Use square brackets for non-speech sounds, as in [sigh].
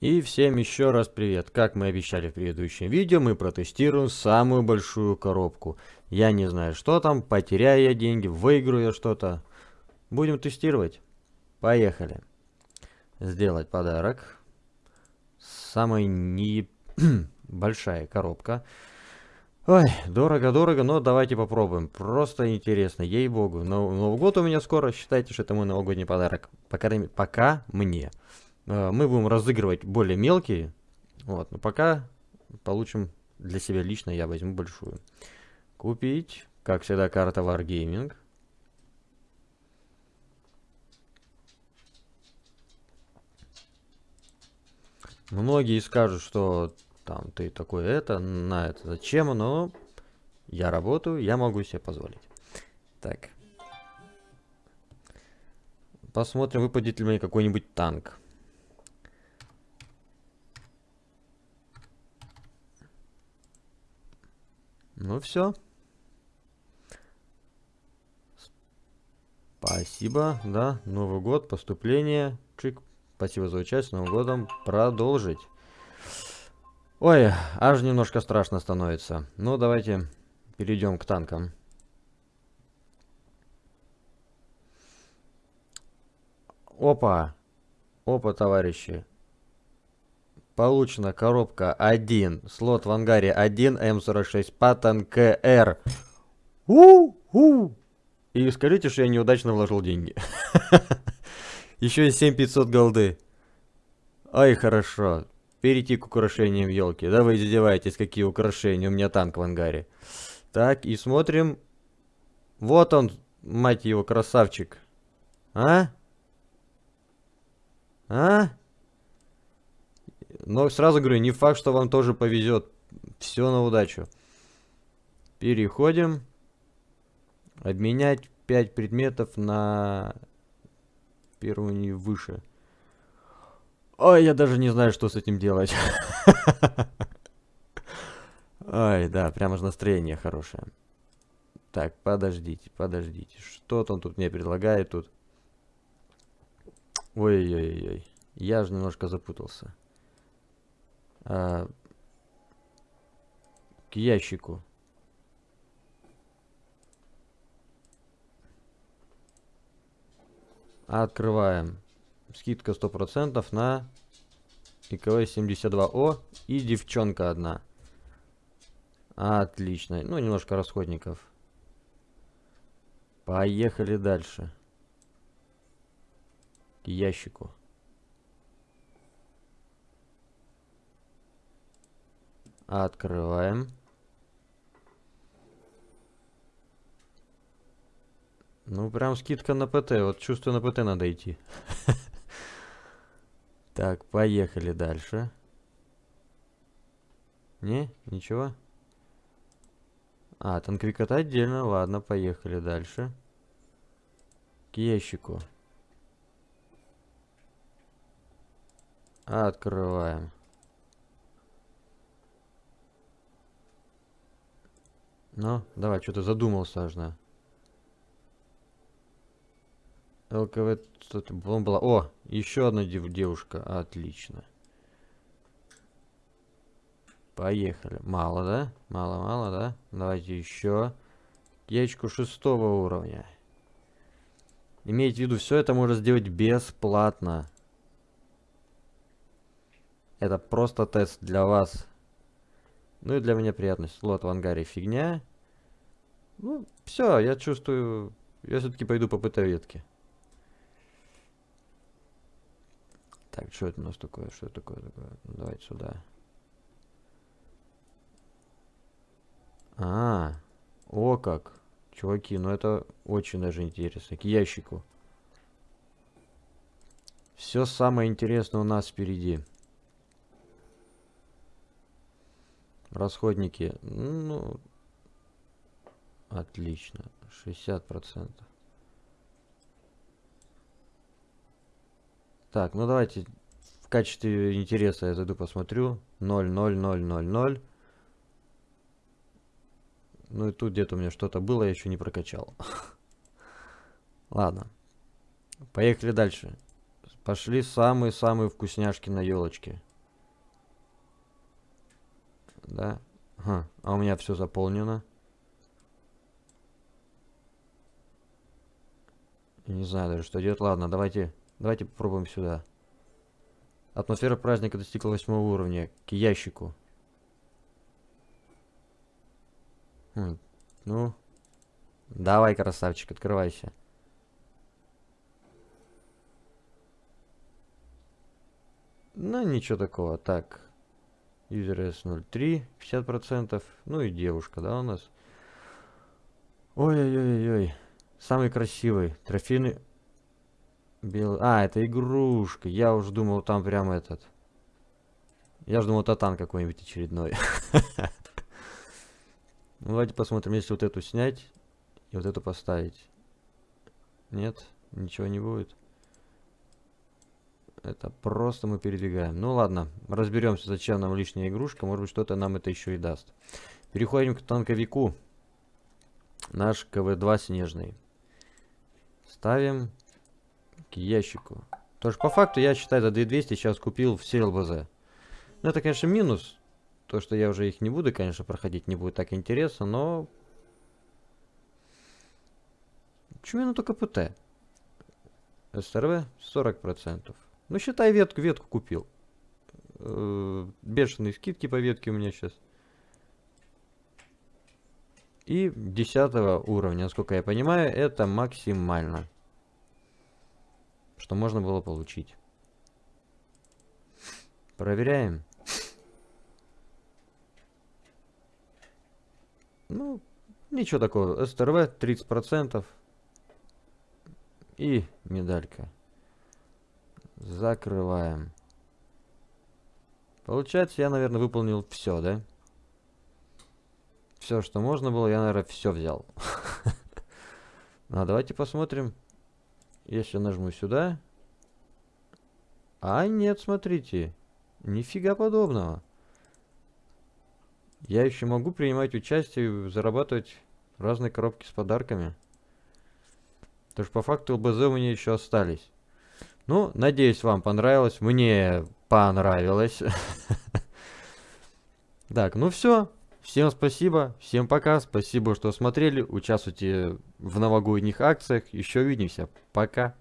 И всем еще раз привет. Как мы обещали в предыдущем видео, мы протестируем самую большую коробку. Я не знаю, что там, потеряю я деньги, выиграю я что-то. Будем тестировать. Поехали. Сделать подарок. Самая не [clears throat] большая коробка. Ой, дорого-дорого, но давайте попробуем. Просто интересно, ей-богу. Новый год у меня скоро, считайте, что это мой новогодний подарок. Пока, пока мне. Э, мы будем разыгрывать более мелкие. Вот, но пока получим для себя лично, я возьму большую. Купить, как всегда, карта Wargaming. Многие скажут, что там ты такой это, на это зачем, но я работаю, я могу себе позволить. Так. Посмотрим, выпадет ли мне какой-нибудь танк. Ну все. Спасибо, да. Новый год, поступление. Чик. Спасибо за участие. Новым годом продолжить. Ой, аж немножко страшно становится. Ну, давайте перейдем к танкам. Опа. Опа, товарищи. Получена коробка 1, слот в ангаре 1, М46, Паттон КР. У-у! И скажите, что я неудачно вложил деньги. [laughs] Еще и 7500 голды. Ай, хорошо. Перейти к украшениям елки. Да вы издеваетесь, какие украшения. У меня танк в ангаре. Так, и смотрим. Вот он, мать его, красавчик. А? А? Но сразу говорю, не факт, что вам тоже повезет. Все на удачу. Переходим. Обменять 5 предметов на первую выше. Ой, я даже не знаю, что с этим делать. [laughs] Ой, да, прямо же настроение хорошее. Так, подождите, подождите. Что-то он тут мне предлагает тут. Ой-ой-ой. Я же немножко запутался а, к ящику. Открываем. Скидка 100% на ИКВ-72О и девчонка одна. Отлично. Ну, немножко расходников. Поехали дальше. К ящику. Открываем. Ну, прям скидка на ПТ. Вот чувствую, на ПТ надо идти. [laughs] Так, поехали дальше. Не? Ничего? А, танковик отдельно. Ладно, поехали дальше. К ящику. Открываем. Ну, давай, что-то задумался аж на. ЛКВ, что-то была. О, еще одна дев девушка. Отлично. Поехали. Мало, да? Мало-мало, да? Давайте еще. Яичку шестого уровня. Имейте в виду, все это можно сделать бесплатно. Это просто тест для вас. Ну и для меня приятность. Слот в ангаре фигня. Ну, все, я чувствую... Я все-таки пойду по ветке. Так, что это у нас такое? Что такое? такое? Ну, давайте сюда. А, о как. Чуваки, ну это очень даже интересно. К ящику. Все самое интересное у нас впереди. Расходники. Ну, Отлично. 60%. Так, ну давайте в качестве интереса я зайду посмотрю. 0, 0, 0, 0, 0. Ну и тут где-то у меня что-то было, я еще не прокачал. [laughs] Ладно. Поехали дальше. Пошли самые-самые вкусняшки на елочке. Да. А у меня все заполнено. Не знаю даже, что делать. Ладно, давайте, давайте попробуем сюда. Атмосфера праздника достигла восьмого уровня. К ящику. Хм. Ну. Давай, красавчик, открывайся. Ну, ничего такого. Так. User S03, 50%. Ну и девушка, да, у нас? Ой-ой-ой-ой. Самый красивый. Трофейный... Белый... А, это игрушка. Я уже думал, там прям этот... Я же думал, татан какой-нибудь очередной. [laughs] Ну, давайте посмотрим, если вот эту снять и вот эту поставить. Нет, ничего не будет. Это просто мы передвигаем. Ну ладно, разберемся, зачем нам лишняя игрушка. Может быть, что-то нам это еще и даст. Переходим к танковику. Наш КВ-2 снежный. Ставим к ящику. Тоже по факту я считаю за 2200 сейчас купил все ЛБЗ. Ну это, конечно, минус. То, что я уже их не буду, конечно, проходить, не будет так интересно, но... Почему только ПТ? СРВ 40%. Ну, считай, ветку, ветку купил. Э, бешеные скидки по ветке у меня сейчас. И 10 уровня, насколько я понимаю, это максимально. Что можно было получить. Проверяем. Ну, ничего такого. СТРВ 30%. И медалька. Закрываем. Получается, я, наверное, выполнил все, да? Все, что можно было, я, наверное, все взял. [laughs] А давайте посмотрим. Если нажму сюда. А нет, смотрите. Нифига подобного. Я еще могу принимать участие и зарабатывать разные коробки с подарками. Потому что по факту ЛБЗ у меня еще остались. Ну, надеюсь, вам понравилось. Мне понравилось. [laughs] Так, ну все. Всем спасибо. Всем пока. Спасибо, что смотрели. Участвуйте в новогодних акциях. Еще увидимся. Пока.